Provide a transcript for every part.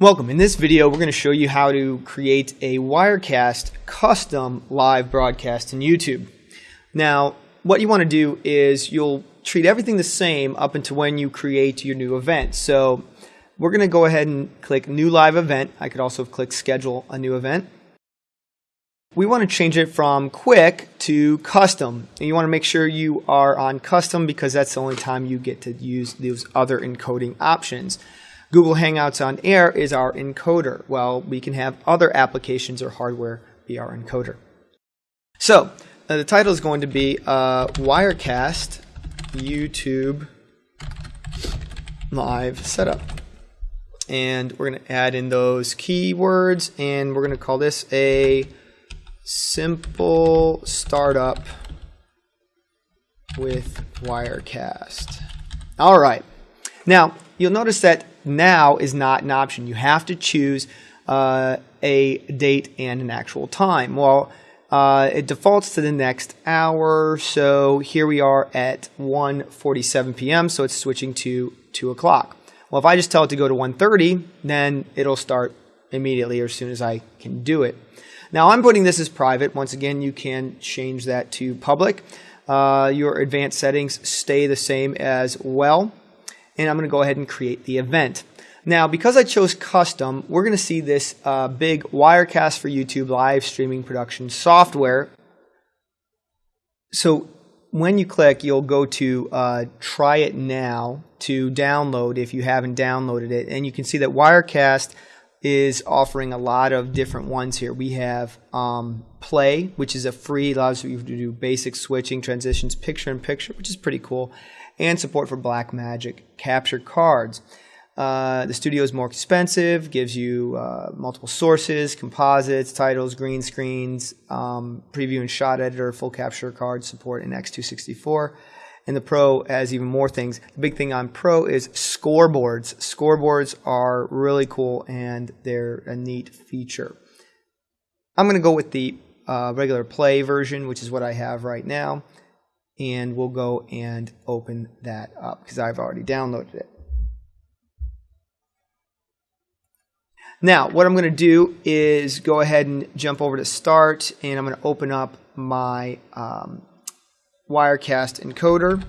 Welcome. In this video, we're going to show you how to create a Wirecast custom live broadcast in YouTube. Now, what you want to do is you'll treat everything the same up until when you create your new event. So we're going to go ahead and click New Live Event. I could also click Schedule a New Event. We want to change it from quick to custom. And you want to make sure you are on custom because that's the only time you get to use those other encoding options. Google Hangouts on Air is our encoder. Well, we can have other applications or hardware be our encoder. So, uh, the title is going to be uh, Wirecast YouTube Live Setup. And we're going to add in those keywords, and we're going to call this a simple startup with Wirecast. All right. Now, you'll notice that now is not an option. You have to choose uh, a date and an actual time. Well, uh, it defaults to the next hour, so here we are at 1:47 p.m. So it's switching to 2 o'clock. Well, if I just tell it to go to 1:30, then it'll start immediately or as soon as I can do it. Now I'm putting this as private. Once again, you can change that to public. Uh, your advanced settings stay the same as well and I'm going to go ahead and create the event. Now, because I chose custom, we're going to see this uh, big Wirecast for YouTube live streaming production software. So when you click, you'll go to uh, try it now to download if you haven't downloaded it. And you can see that Wirecast is offering a lot of different ones here. We have um, Play, which is a free, allows you to do basic switching, transitions, picture in picture, which is pretty cool and support for Blackmagic capture cards. Uh, the studio is more expensive, gives you uh, multiple sources, composites, titles, green screens, um, preview and shot editor, full capture card support in X264. And the Pro has even more things. The big thing on Pro is scoreboards. Scoreboards are really cool and they're a neat feature. I'm going to go with the uh, regular play version, which is what I have right now and we'll go and open that up because I've already downloaded it. Now, what I'm going to do is go ahead and jump over to Start, and I'm going to open up my um, Wirecast encoder.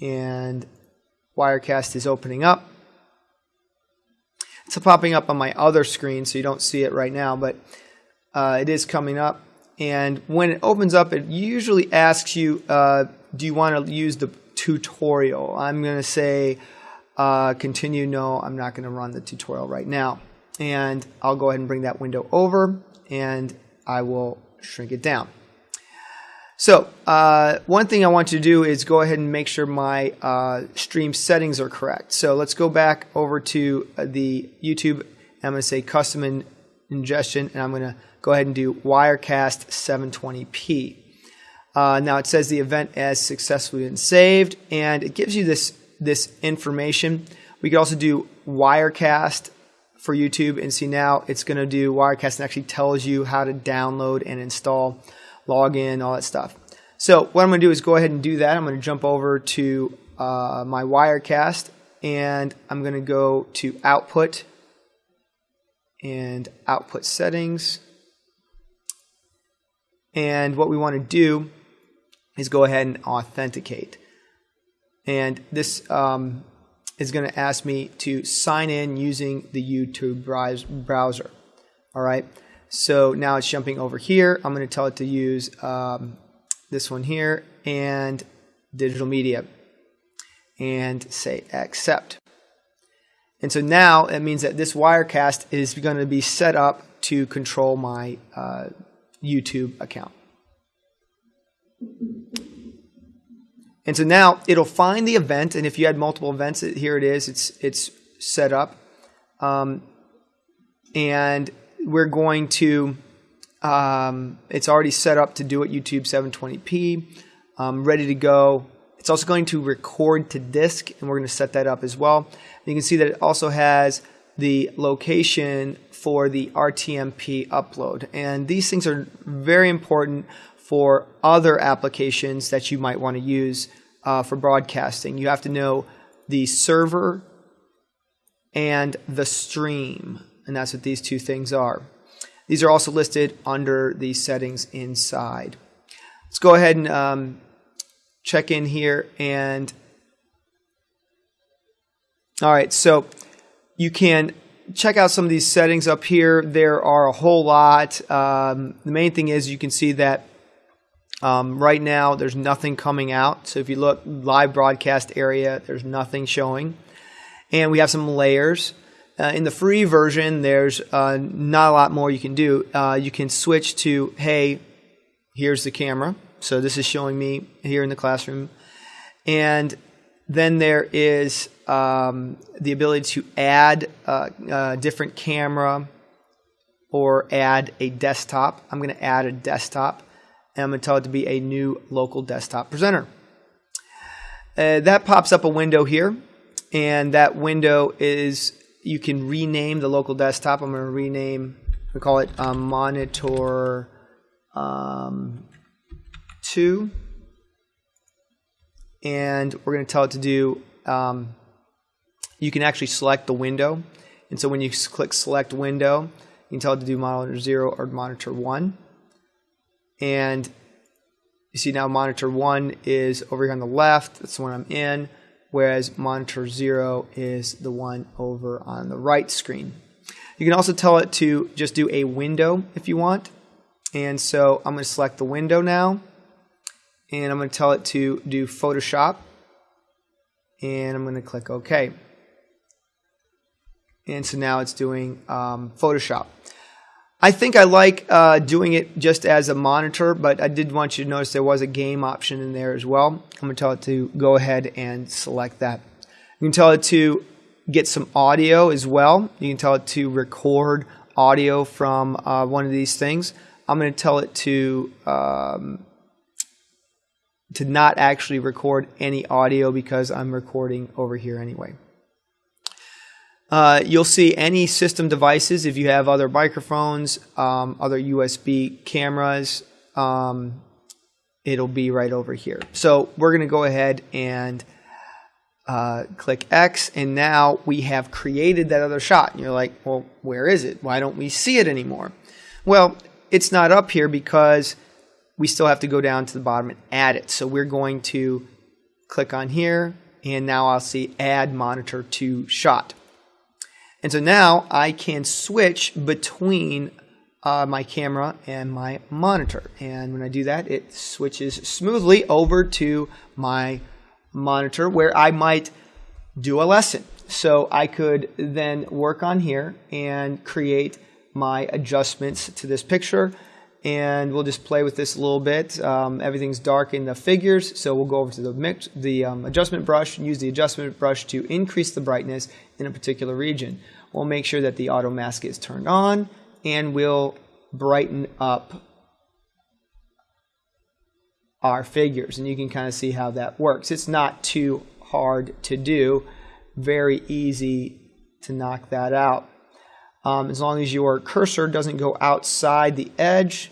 And Wirecast is opening up. It's popping up on my other screen, so you don't see it right now, but uh, it is coming up. And when it opens up, it usually asks you, uh, do you want to use the tutorial? I'm going to say uh, continue. No, I'm not going to run the tutorial right now. And I'll go ahead and bring that window over and I will shrink it down. So uh, one thing I want to do is go ahead and make sure my uh, stream settings are correct. So let's go back over to uh, the YouTube. I'm going to say custom in ingestion and I'm going to go ahead and do Wirecast 720p. Uh, now it says the event has successfully been saved, and it gives you this this information. We could also do Wirecast for YouTube, and see now it's going to do Wirecast and actually tells you how to download and install, log in, all that stuff. So what I'm going to do is go ahead and do that. I'm going to jump over to uh, my Wirecast, and I'm going to go to Output and Output Settings. And what we want to do is go ahead and authenticate. And this um, is going to ask me to sign in using the YouTube browser. All right. So now it's jumping over here. I'm going to tell it to use um, this one here and digital media and say accept. And so now it means that this Wirecast is going to be set up to control my uh, YouTube account. And so now it'll find the event, and if you had multiple events, here it is. It's it's set up, um, and we're going to. Um, it's already set up to do it YouTube 720p, um, ready to go. It's also going to record to disk, and we're going to set that up as well. And you can see that it also has the location for the RTMP upload. And these things are very important for other applications that you might want to use uh, for broadcasting. You have to know the server and the stream. And that's what these two things are. These are also listed under the settings inside. Let's go ahead and um, check in here and all right, so you can check out some of these settings up here. There are a whole lot. Um, the main thing is you can see that um, right now there's nothing coming out. So if you look live broadcast area, there's nothing showing. And we have some layers. Uh, in the free version, there's uh, not a lot more you can do. Uh, you can switch to, hey, here's the camera. So this is showing me here in the classroom. And then there is um, the ability to add a, a different camera or add a desktop. I'm going to add a desktop and I'm going to tell it to be a new local desktop presenter. Uh, that pops up a window here and that window is you can rename the local desktop. I'm going to rename, we call it um, monitor um, 2 and we're going to tell it to do um, you can actually select the window. And so when you click select window, you can tell it to do monitor 0 or monitor 1. And you see now monitor 1 is over here on the left, that's the one I'm in, whereas monitor 0 is the one over on the right screen. You can also tell it to just do a window if you want. And so I'm going to select the window now. And I'm going to tell it to do Photoshop. And I'm going to click OK and so now it's doing um, Photoshop. I think I like uh, doing it just as a monitor, but I did want you to notice there was a game option in there as well. I'm going to tell it to go ahead and select that. You can tell it to get some audio as well. You can tell it to record audio from uh, one of these things. I'm going to tell it to um, to not actually record any audio because I'm recording over here anyway. Uh, you'll see any system devices if you have other microphones, um, other USB cameras. Um, it'll be right over here. So we're going to go ahead and uh, click X, and now we have created that other shot. And you're like, well, where is it? Why don't we see it anymore? Well, it's not up here because we still have to go down to the bottom and add it. So we're going to click on here, and now I'll see Add Monitor to Shot. And so now I can switch between uh, my camera and my monitor. And when I do that, it switches smoothly over to my monitor where I might do a lesson. So I could then work on here and create my adjustments to this picture. And we'll just play with this a little bit. Um, everything's dark in the figures, so we'll go over to the, mix, the um, adjustment brush and use the adjustment brush to increase the brightness in a particular region. We'll make sure that the auto mask is turned on and we'll brighten up our figures. And you can kind of see how that works. It's not too hard to do, very easy to knock that out. Um, as long as your cursor doesn't go outside the edge,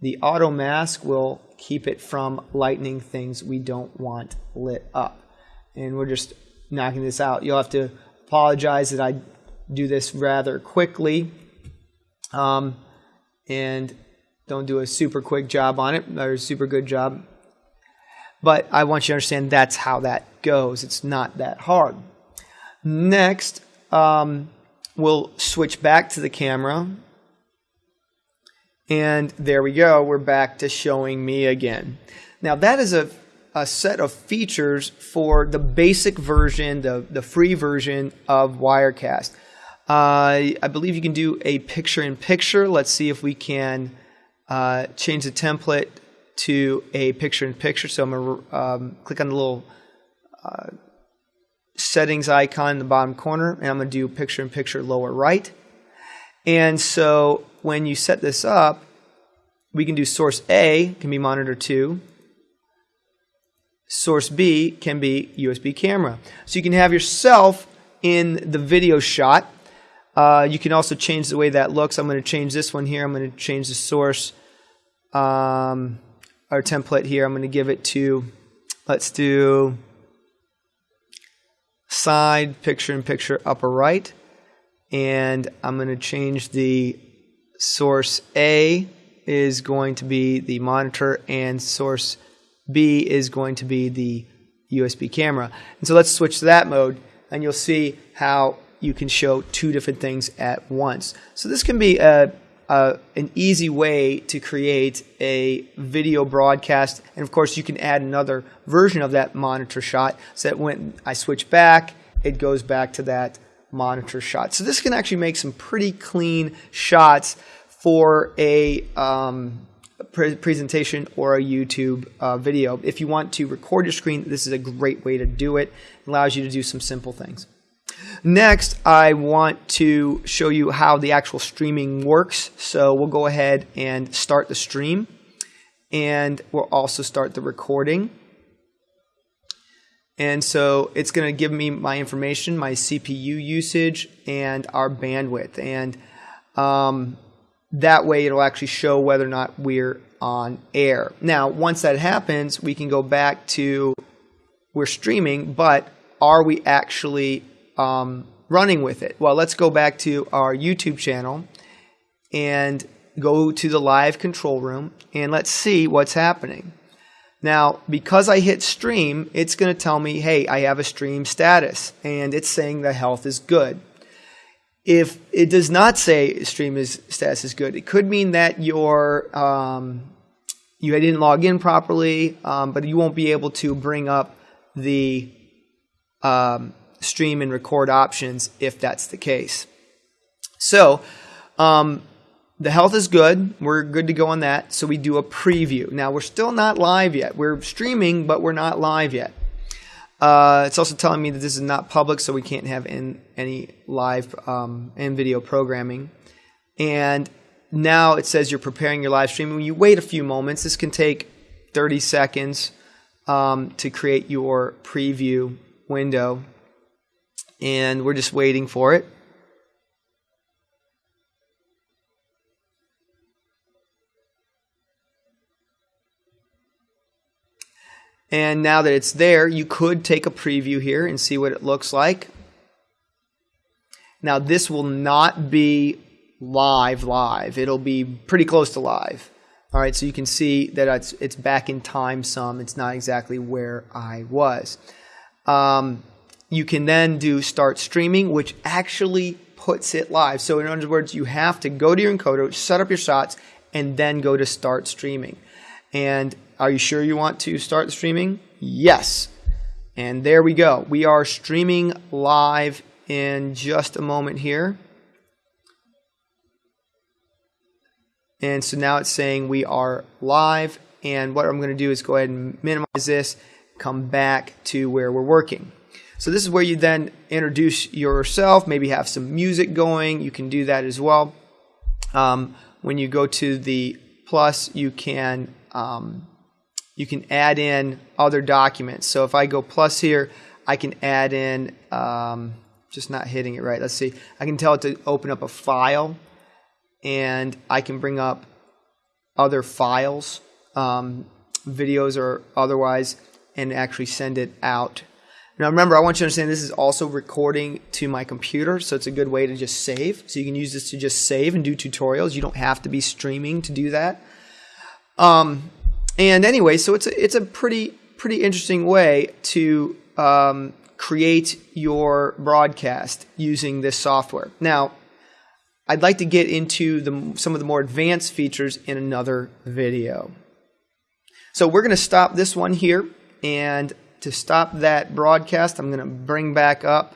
the auto mask will keep it from lightening things we don't want lit up. And we're just knocking this out. You'll have to apologize that I do this rather quickly um, and don't do a super quick job on it or a super good job. But I want you to understand that's how that goes. It's not that hard. Next, um, we'll switch back to the camera. And there we go. We're back to showing me again. Now that is a, a set of features for the basic version, the, the free version of Wirecast. Uh, I believe you can do a picture in picture. Let's see if we can uh, change the template to a picture in picture. So I'm going to um, click on the little uh, settings icon in the bottom corner and I'm going to do picture in picture lower right. And so when you set this up, we can do source A can be monitor 2. Source B can be USB camera. So you can have yourself in the video shot uh, you can also change the way that looks. I'm going to change this one here. I'm going to change the source, um, our template here. I'm going to give it to, let's do side picture in picture upper right. And I'm going to change the source A is going to be the monitor and source B is going to be the USB camera. And so let's switch to that mode and you'll see how you can show two different things at once. So this can be a, a, an easy way to create a video broadcast. And of course, you can add another version of that monitor shot so that when I switch back, it goes back to that monitor shot. So this can actually make some pretty clean shots for a um, pre presentation or a YouTube uh, video. If you want to record your screen, this is a great way to do it. It allows you to do some simple things. Next, I want to show you how the actual streaming works. So we'll go ahead and start the stream. And we'll also start the recording. And so it's going to give me my information, my CPU usage, and our bandwidth. And um, that way it'll actually show whether or not we're on air. Now, once that happens, we can go back to we're streaming, but are we actually um, running with it? Well, let's go back to our YouTube channel and go to the live control room and let's see what's happening. Now, because I hit stream, it's going to tell me, hey, I have a stream status, and it's saying the health is good. If it does not say stream is, status is good, it could mean that your um, you didn't log in properly, um, but you won't be able to bring up the um, stream and record options if that's the case. So, um, the health is good. We're good to go on that. So we do a preview. Now we're still not live yet. We're streaming, but we're not live yet. Uh, it's also telling me that this is not public, so we can't have in, any live um, and video programming. And now it says you're preparing your live stream. When you wait a few moments, this can take 30 seconds um, to create your preview window. And we're just waiting for it. And now that it's there, you could take a preview here and see what it looks like. Now this will not be live live. It'll be pretty close to live. All right, so you can see that it's, it's back in time some. It's not exactly where I was. Um, you can then do start streaming, which actually puts it live. So in other words, you have to go to your encoder, set up your shots, and then go to start streaming. And are you sure you want to start streaming? Yes. And there we go. We are streaming live in just a moment here. And so now it's saying we are live. And what I'm going to do is go ahead and minimize this, come back to where we're working. So this is where you then introduce yourself, maybe have some music going. You can do that as well. Um, when you go to the plus, you can um, you can add in other documents. So if I go plus here, I can add in, um, just not hitting it right. Let's see. I can tell it to open up a file and I can bring up other files, um, videos or otherwise, and actually send it out. Now remember, I want you to understand this is also recording to my computer, so it's a good way to just save. So you can use this to just save and do tutorials. You don't have to be streaming to do that. Um, and anyway, so it's a, it's a pretty pretty interesting way to um, create your broadcast using this software. Now, I'd like to get into the, some of the more advanced features in another video. So we're going to stop this one here. And to stop that broadcast, I'm going to bring back up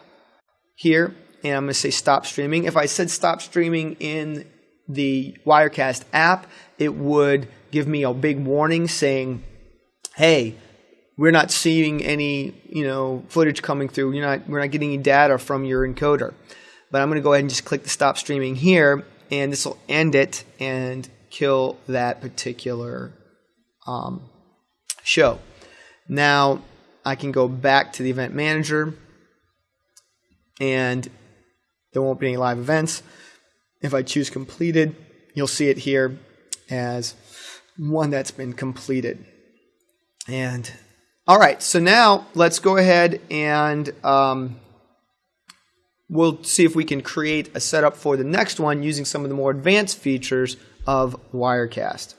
here. And I'm going to say stop streaming. If I said stop streaming in the Wirecast app, it would give me a big warning saying, hey, we're not seeing any you know footage coming through. You're not, we're not getting any data from your encoder. But I'm going to go ahead and just click the stop streaming here, and this will end it and kill that particular um, show. Now I can go back to the event manager, and there won't be any live events. If I choose completed, you'll see it here as one that's been completed. And All right, so now let's go ahead and um, we'll see if we can create a setup for the next one using some of the more advanced features of Wirecast.